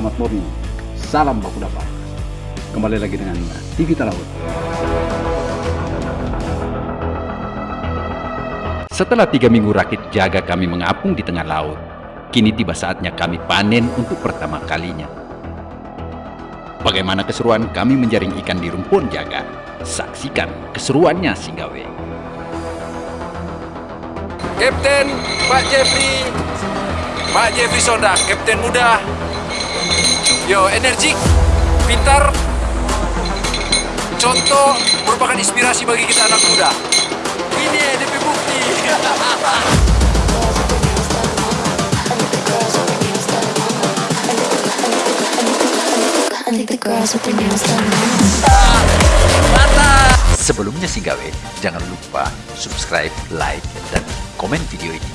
Selamat morning, salam baku dapat. Kembali lagi dengan TV Laut. Setelah tiga minggu rakit jaga kami mengapung di tengah laut, kini tiba saatnya kami panen untuk pertama kalinya. Bagaimana keseruan kami menjaring ikan di rumpun jaga? Saksikan keseruannya Singgawe. Kapten Pak Jeffrey Pak Jeffrey Sonda, Kapten muda Yo, energik, pintar. Contoh merupakan inspirasi bagi kita anak muda. Ini DP Bukti. Sebelumnya Singgawe, jangan lupa subscribe, like, dan komen video ini.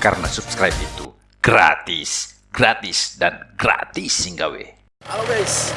Karena subscribe itu gratis, gratis, dan gratis Singgawe. Halo guys,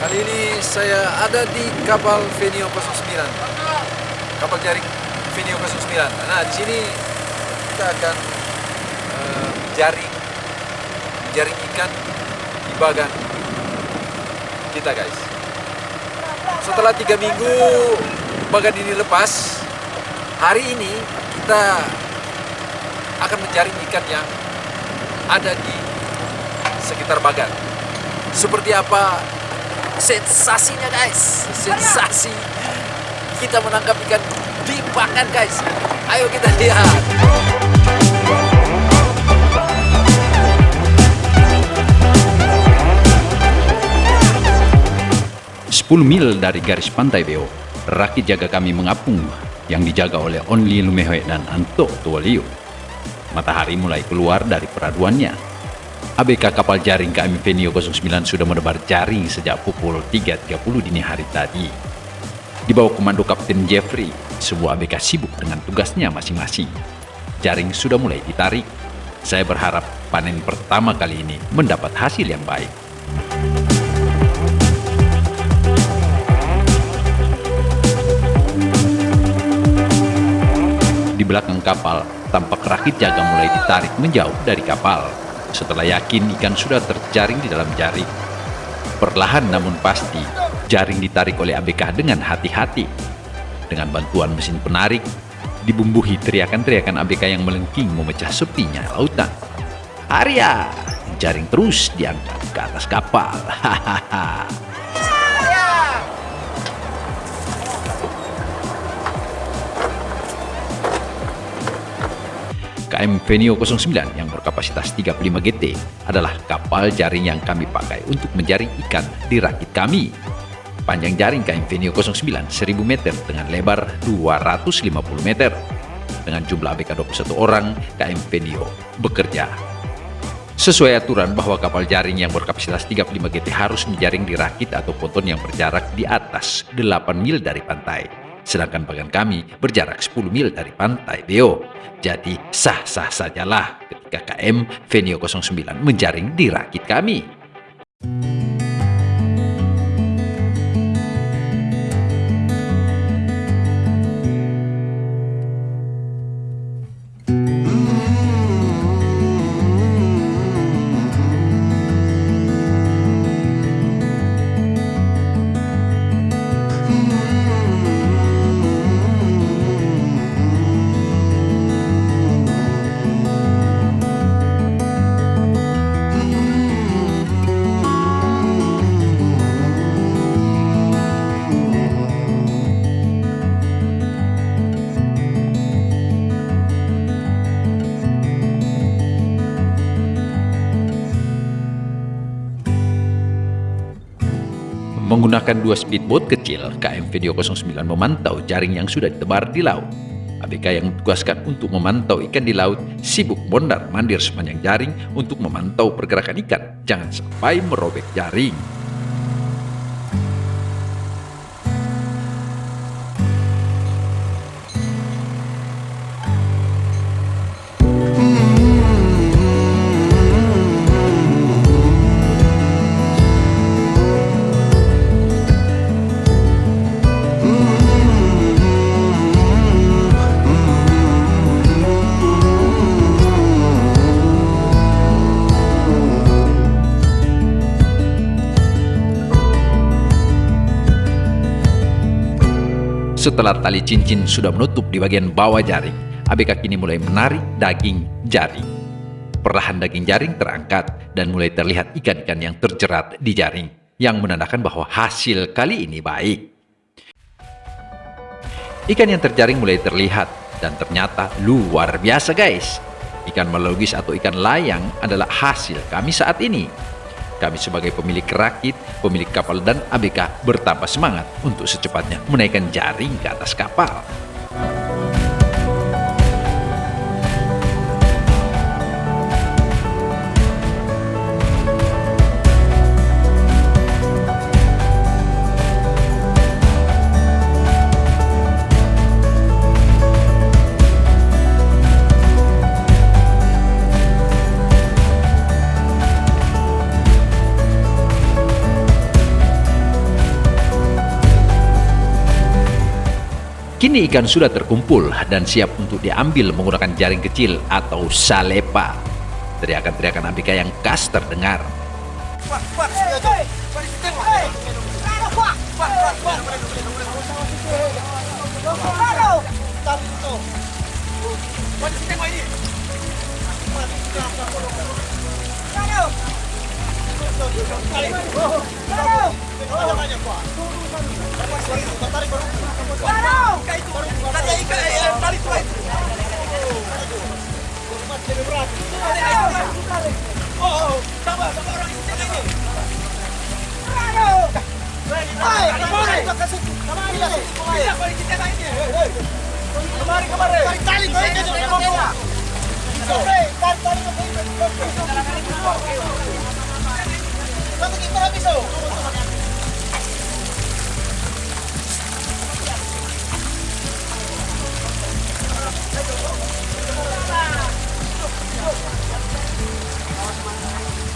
kali ini saya ada di kapal Venio 09 Kapal jaring Venio 09 Nah di sini kita akan uh, jaring jaring ikan di bagan kita guys. Setelah tiga minggu bagan ini lepas hari ini kita akan menjaring ikan yang ada di sekitar bagan seperti apa sensasinya guys sensasi kita menangkap ikan di bagan guys ayo kita lihat 10 mil dari garis pantai Beo, rakit jaga kami mengapung yang dijaga oleh Only Lumehoe dan Anto Tuwaliu. Matahari mulai keluar dari peraduannya. ABK kapal jaring KM Venio 09 sudah menebar jaring sejak pukul 3.30 dini hari tadi. Di bawah komando Kapten Jeffrey, sebuah ABK sibuk dengan tugasnya masing-masing. Jaring sudah mulai ditarik. Saya berharap panen pertama kali ini mendapat hasil yang baik. Di belakang kapal, tampak rakit jaga mulai ditarik menjauh dari kapal. Setelah yakin ikan sudah terjaring di dalam jaring. Perlahan namun pasti, jaring ditarik oleh ABK dengan hati-hati. Dengan bantuan mesin penarik, dibumbuhi teriakan-teriakan ABK yang melengking memecah sepinya lautan. Arya, jaring terus diangkat ke atas kapal. Hahaha. KM Venio 09 yang berkapasitas 35 GT adalah kapal jaring yang kami pakai untuk menjaring ikan di rakit kami. Panjang jaring KM Venio 09 1000 meter dengan lebar 250 meter. Dengan jumlah ABK 21 orang, KM Venio bekerja. Sesuai aturan bahwa kapal jaring yang berkapasitas 35 GT harus menjaring di rakit atau ponton yang berjarak di atas 8 mil dari pantai sedangkan bagan kami berjarak 10 mil dari pantai Beo. Jadi sah-sah sajalah ketika KM Venio 09 menjaring di rakit kami. Menggunakan dua speedboat kecil, KM Video 09 memantau jaring yang sudah ditebar di laut. ABK yang ditugaskan untuk memantau ikan di laut sibuk mondar mandir sepanjang jaring untuk memantau pergerakan ikan. Jangan sampai merobek jaring. Setelah tali cincin sudah menutup di bagian bawah jaring, ABK kini mulai menarik daging jaring. Perlahan daging jaring terangkat dan mulai terlihat ikan-ikan yang terjerat di jaring, yang menandakan bahwa hasil kali ini baik. Ikan yang terjaring mulai terlihat dan ternyata luar biasa guys. Ikan melogis atau ikan layang adalah hasil kami saat ini. Kami sebagai pemilik rakit, pemilik kapal dan ABK bertambah semangat untuk secepatnya menaikkan jaring ke atas kapal. Kini ikan sudah terkumpul dan siap untuk diambil menggunakan jaring kecil atau salepa. Teriakan-teriakan Andika yang khas terdengar. Bakit kita habis oh? Thank you.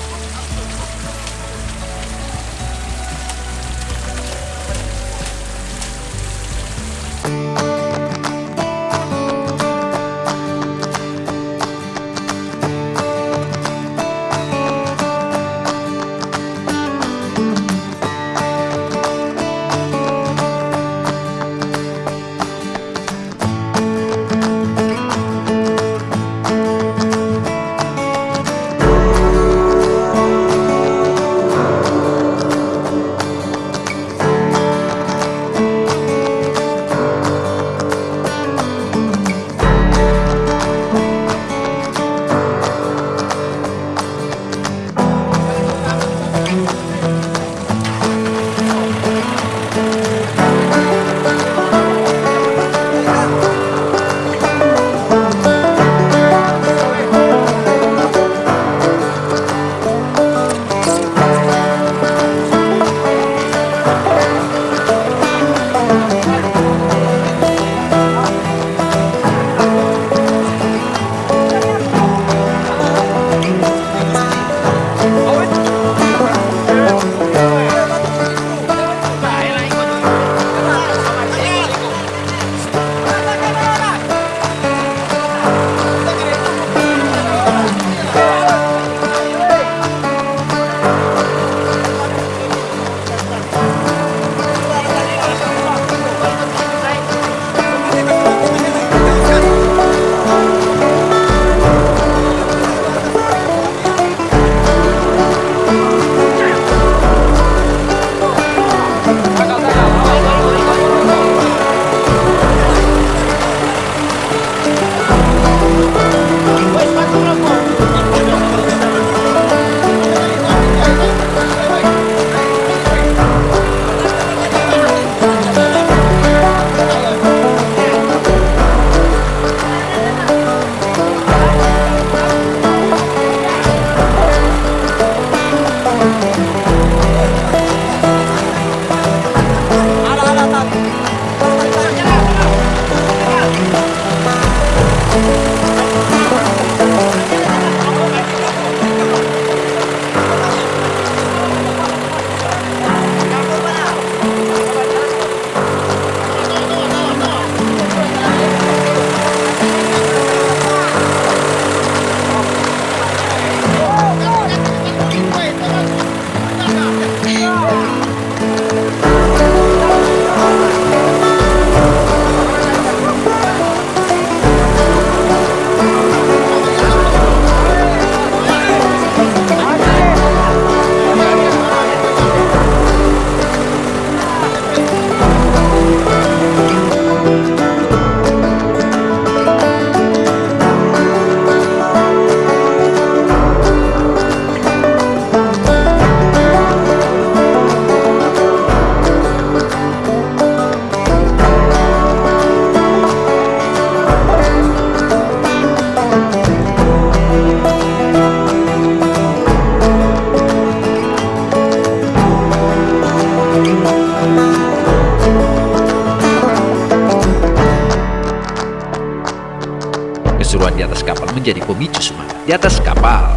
Atas kapal menjadi pemicu semangat. Di atas kapal,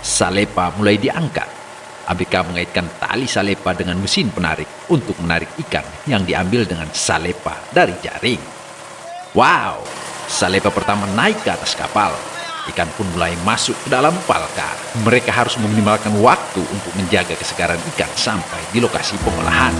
salepa mulai diangkat. ABK mengaitkan tali salepa dengan mesin penarik untuk menarik ikan yang diambil dengan salepa dari jaring. Wow, salepa pertama naik ke atas kapal. Ikan pun mulai masuk ke dalam palka. Mereka harus meminimalkan waktu untuk menjaga kesegaran ikan sampai di lokasi pengolahan.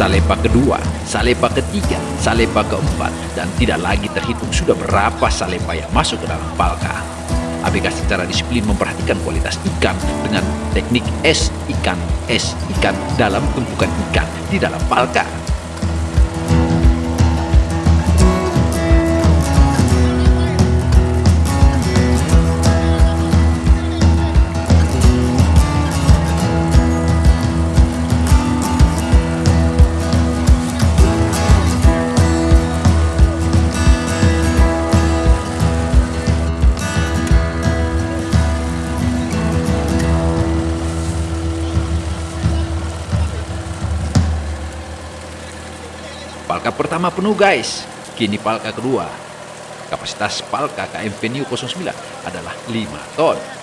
Salepa kedua, salepa ketiga, salepa keempat, dan tidak lagi terhitung sudah berapa salepa yang masuk ke dalam palka. ABK secara disiplin memperhatikan kualitas ikan dengan teknik es ikan, es ikan dalam tumpukan ikan di dalam palka. Pertama penuh guys, kini palka kedua. Kapasitas palka KM Venue 09 adalah 5 ton.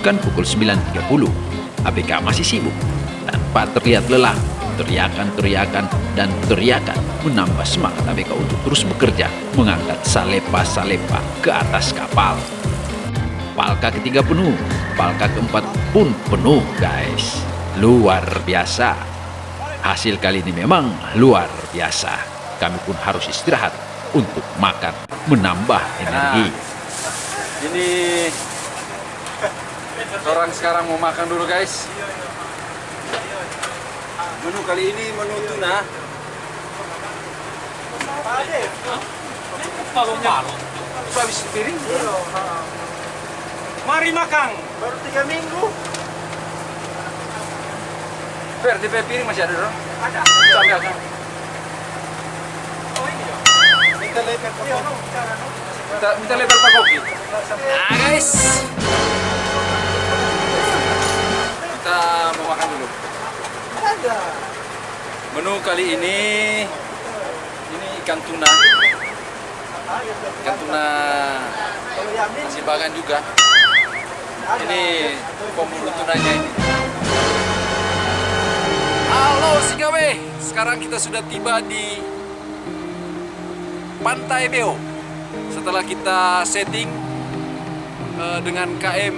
Menunjukkan pukul 9.30. ABK masih sibuk. Tanpa terlihat lelah, teriakan-teriakan dan teriakan menambah semangat ABK untuk terus bekerja mengangkat salepa-salepa ke atas kapal. Palka ketiga penuh, palka keempat pun penuh guys. Luar biasa. Hasil kali ini memang luar biasa. Kami pun harus istirahat untuk makan, menambah energi. Ini orang sekarang mau makan dulu guys. Menu kali ini menu tuna. Habis piring. Mari makan. Baru tiga minggu. Fer, DP piring masih ada dong? Ada. Sambil kan. Minta lebar po. Minta, lebar Pak Kopi. Nah guys. Kita mau makan dulu. Ada. Menu kali ini ini ikan tuna. Ikan tuna masih bagan juga. Ini pemburu tunanya ini. Halo Sigawe, sekarang kita sudah tiba di Pantai Beo. Setelah kita setting eh, dengan KM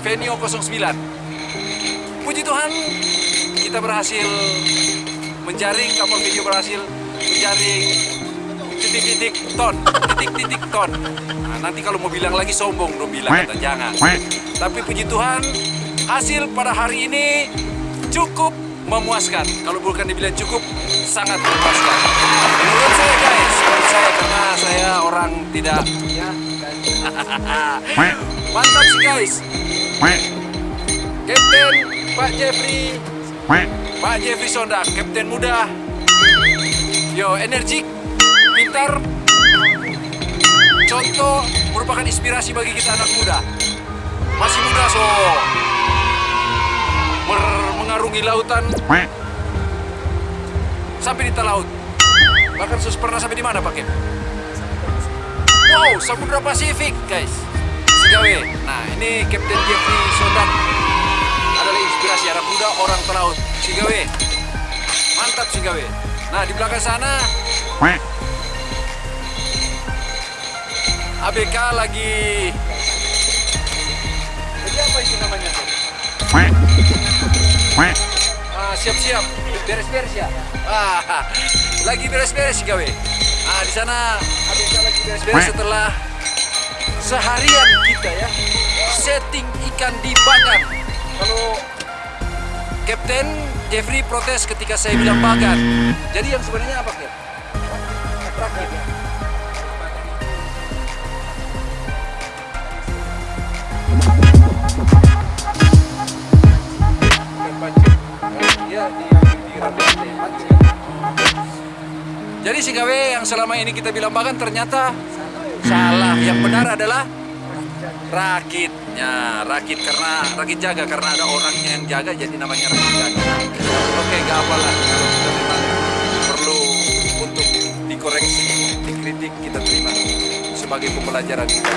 Venio 09. Puji Tuhan, kita berhasil menjaring kapal video berhasil menjaring titik-titik ton, titik-titik ton. Nah, nanti kalau mau bilang lagi sombong dong bilang kata jangan. Tapi puji Tuhan, hasil pada hari ini cukup memuaskan. Kalau bukan dibilang cukup, sangat memuaskan. Menurut saya guys, menurut saya karena saya orang tidak ya, mantap sih guys. Kapten Pak Jeffrey, Pak Jeffrey Sondak, Kapten muda. Yo, energik, pintar, contoh merupakan inspirasi bagi kita anak muda. Masih muda so mengarungi lautan sampai di laut. Bahkan sus pernah sampai di mana Pak Kep? Wow, Samudra Pasifik guys. Sigawe. Nah ini Kapten Jeffrey Sondak inspirasi anak muda orang pelaut. Sigawe. Mantap Sigawe. Nah di belakang sana ABK lagi Jadi apa itu namanya? Ah, siap-siap. Beres-beres ya. Ah, lagi beres-beres sih gawe. Ah, di sana ABK lagi beres-beres setelah seharian kita ya setting ikan di bagan. Kalau Kapten Jeffrey protes ketika saya bilang bagan. Jadi yang sebenarnya apa, Cap? Rakit ya. Jadi si gawe yang selama ini kita bilang bagan ternyata salah. Yang benar adalah rakitnya. Rakit karena rakit jaga karena ada orangnya yang jaga jadi namanya rakit jaga. Oke, gak apa-lah. Kalau kita memang perlu untuk dikoreksi, dikritik kita terima sebagai pembelajaran kita.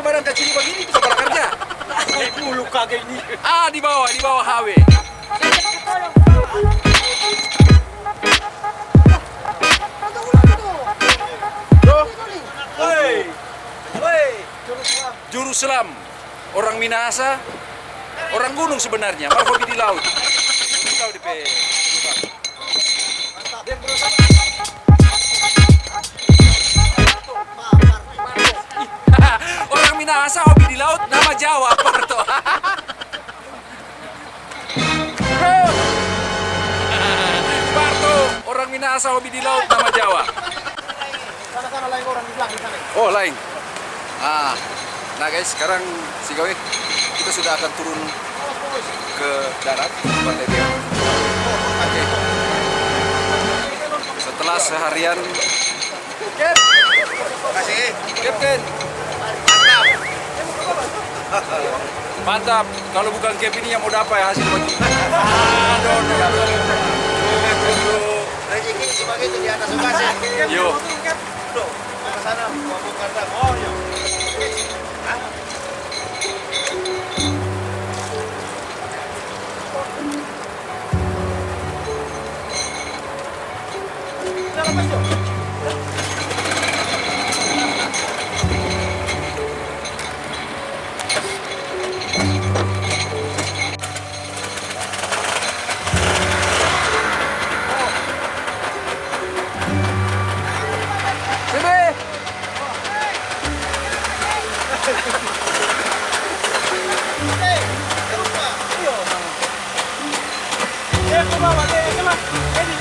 Di badan kecil begini itu kepala kerja? Bulu kagak ini. Ah, di bawah, di bawah HW. Tuh. Woi. Woi. Juru selam. Orang Minahasa. Orang gunung sebenarnya, malah hobi di laut. Minahasa hobi di laut, nama Jawa. Sana-sana lain orang di belakang sana. Oh lain. Ah, nah guys sekarang si Gawe kita sudah akan turun ke darat Pantai Beo. Oke. Setelah seharian. Kasih. Kapten. Mantap. Mantap. Kalau bukan Cap ini yang mau dapat ya hasil aduh, aduh. Rezeki sebagai itu di atas ukase. Yo. Ke sana mau kata. Oh, masuk. Come on, come on, come on.